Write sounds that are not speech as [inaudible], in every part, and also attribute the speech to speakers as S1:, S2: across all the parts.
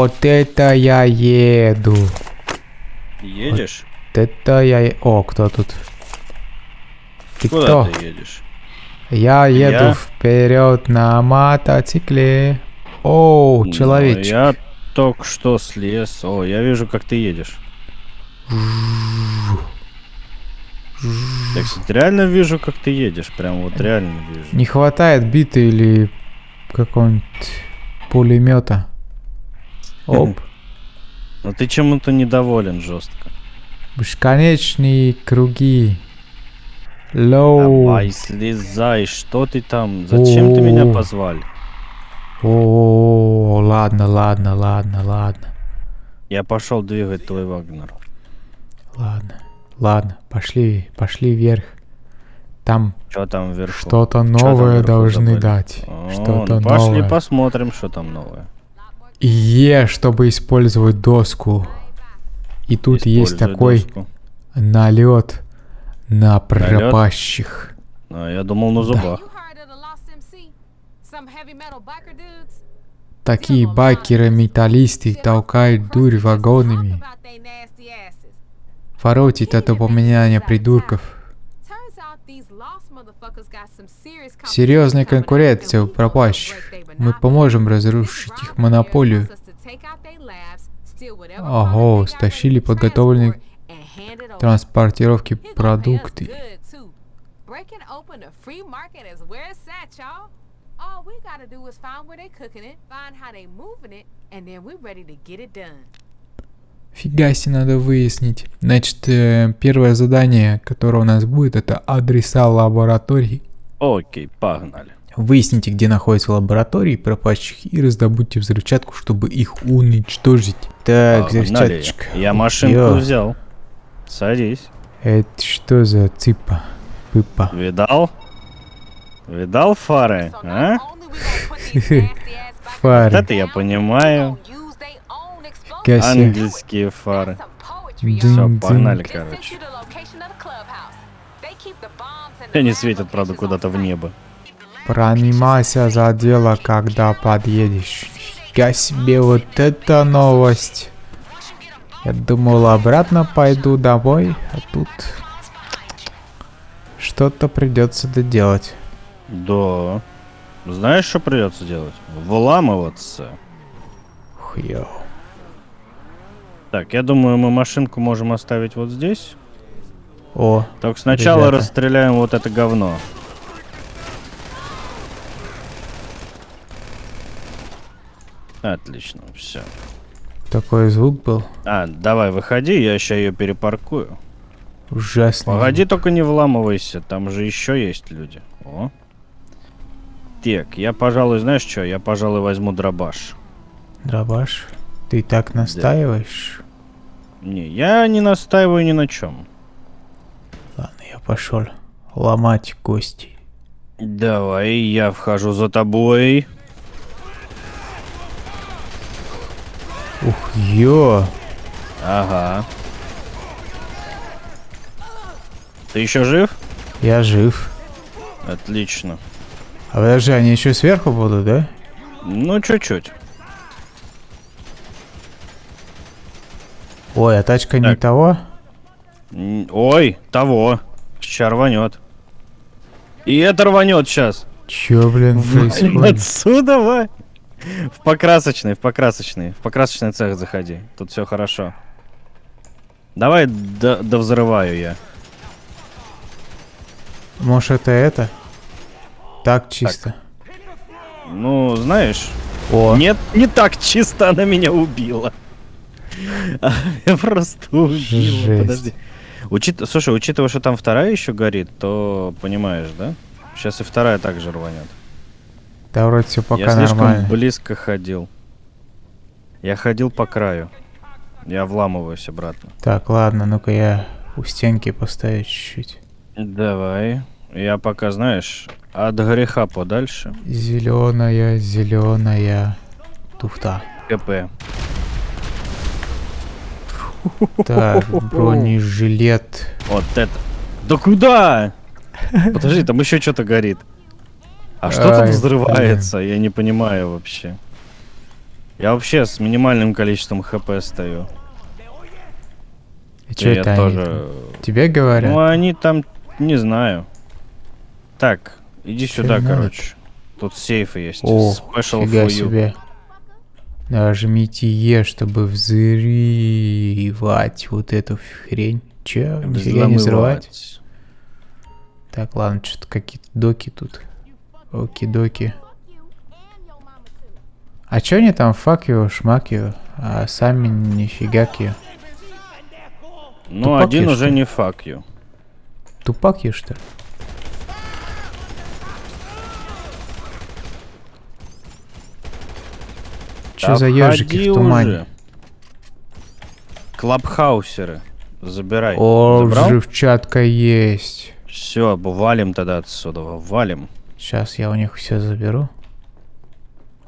S1: Вот это я еду.
S2: Едешь?
S1: Вот это я... О, кто тут? Ты
S2: Куда
S1: кто?
S2: ты едешь?
S1: Я еду
S2: Я?
S1: вперед на мотоцикле. О,
S2: Ну,
S1: человечек.
S2: Я только что слез. О, я вижу, как ты едешь. Я, кстати, реально вижу, как ты едешь. Прям вот реально вижу.
S1: Не хватает биты или какого-нибудь пулемета. Оп. [laughs]
S2: Но ты чему-то недоволен жестко.
S1: Бесконечные круги. Лоу.
S2: Давай, слезай, что ты там? Зачем ты меня
S1: О.
S2: позвал?
S1: О, ладно, ладно, ладно, ладно.
S2: Я пошел двигать твой Вагнер.
S1: Ладно, ладно, пошли, пошли вверх. Там
S2: Что там вверху?
S1: что-то новое
S2: вверху
S1: должны
S2: забыли?
S1: дать.
S2: О,
S1: Что-то
S2: ну пошли
S1: новое.
S2: посмотрим, что там новое.
S1: Е, чтобы использовать доску. И тут есть
S2: Используй
S1: такой
S2: доску.
S1: налет на пропащих.
S2: А, я думал на зубах.
S3: Dudes?
S1: Такие байкеры-металлисты толкают дурь вагонами. Воротит от упоминания придурков. Серьезная конкуренция у пропащих. Мы поможем разрушить их монополию. Ого, стащили подготовленные транспортировки продукты.
S3: All.
S1: Фига себе, надо выяснить. Значит, э, первое задание, которое у нас будет, это адреса лабораторий.
S2: Окей, погнали.
S1: Выясните, где находятся лаборатории пропащих и раздобудьте взрывчатку, чтобы их уничтожить. Так,
S2: Погнали.
S1: взрывчаточка.
S2: Я машинку
S1: Йо,
S2: взял. Садись.
S1: Это что за цыпа? Пыпа.
S2: Видал? Видал фары, а? [laughs]
S1: Фары.
S2: Вот это я понимаю.
S1: себе.
S2: Ангельские фары. Все, погнали, короче. Они светят, правда, куда-то в небо.
S1: Пронимайся за дело, когда подъедешь. Фига себе, вот это новость. Я думал, обратно пойду домой, а тут... Что-то придется доделать.
S2: Да. Знаешь, что придется делать? Вламываться.
S1: Хуё.
S2: Так, я думаю, мы машинку можем оставить вот здесь.
S1: О,
S2: Только сначала
S1: Ребята.
S2: расстреляем вот это говно. Отлично, все.
S1: такой звук был.
S2: А, давай, выходи, я сейчас ее перепаркую.
S1: Ужасный.
S2: Погоди, только не вламывайся, там же еще есть люди. О. Так, я, пожалуй, знаешь что, я, пожалуй, возьму дробаш.
S1: Дробаш, ты так настаиваешь?
S2: Не, я не настаиваю ни на чем.
S1: Ладно, я пошел ломать кости.
S2: Давай, я вхожу за тобой.
S1: Ух, ё!
S2: Ага. Ты еще жив?
S1: Я жив.
S2: Отлично.
S1: А подожди, они еще сверху будут, да?
S2: Ну, чуть-чуть.
S1: Ой, а тачка не
S2: Так.
S1: того?
S2: М, Ой, того. Сейчас рванет. И это рванет сейчас.
S1: Чё, блин, происходит?
S2: Отсюда, ва. В покрасочный, в покрасочный. В покрасочный цех заходи. Тут все хорошо. Давай до, взрываю я.
S1: Может, это это? Так чисто.
S2: Ну, знаешь,
S1: О,
S2: нет, не так чисто она меня убила. [laughs] Я просто убила. Подожди. Учит... Слушай, учитывая, что там вторая еще горит, то понимаешь, да? Сейчас и вторая также рванет.
S1: Да вроде все пока
S2: я слишком
S1: нормально.
S2: близко ходил. Я ходил по краю. Я вламываюсь обратно.
S1: Так, ладно, ну-ка я у стенки поставить чуть-чуть.
S2: Давай. Я пока, знаешь, от греха подальше.
S1: Зеленая, зеленая туфта.
S2: КП.
S1: Так, бронежилет.
S2: Вот это. Да куда? Подожди, там еще что-то горит. А что тут взрывается? Я не понимаю вообще. Я вообще с минимальным количеством хп стою.
S1: И
S2: я
S1: это
S2: тоже...
S1: Тебе говорят?
S2: Ну, они там... Не знаю. Так, иди сюда,
S1: надо?
S2: короче. Тут сейфы есть.
S1: О,
S2: Special
S1: фига
S2: for you.
S1: себе. Нажмите Е, чтобы взрывать вот эту хрень. Чё? Нифига не взрывать? Так, ладно, что-то какие-то доки тут. Оки-доки. А чё они там fuck you, шмак you, а сами нифига you?
S2: Ну,
S1: Тупак
S2: один уже не fuck you.
S1: Тупак you, что ли? Чё
S2: Да
S1: за ежики в тумане?
S2: уже. Клабхаусеры. Забирай.
S1: О,
S2: Забрал?
S1: взрывчатка есть.
S2: Все, валим тогда отсюда, валим.
S1: Сейчас я у них все заберу.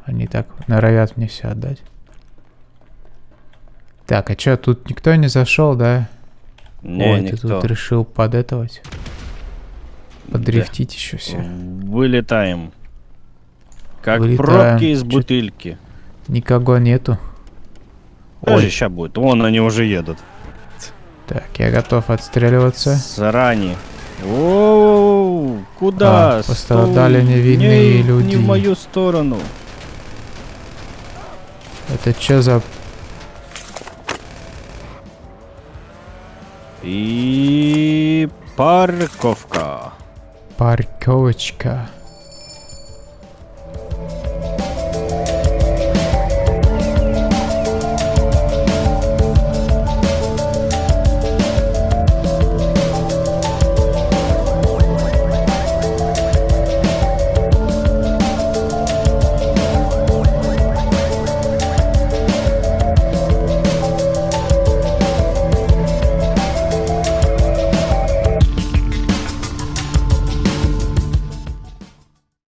S1: Они так норовят мне все отдать. Так, а чё, тут никто не зашел, да?
S2: Не,
S1: Ой,
S2: никто.
S1: ты тут решил подэтовать. Подрифтить еще все.
S2: Вылетаем. Как
S1: Вылетаем.
S2: пробки из бутыльки.
S1: Никого нету.
S2: Ой, сейчас будет. Вон они уже едут.
S1: так, я готов отстреливаться.
S2: Срани. Куда?
S1: А, пострадали
S2: Стой.
S1: невинные
S2: не,
S1: люди.
S2: Не в мою сторону.
S1: Это что за...
S2: И парковка.
S1: парковочка?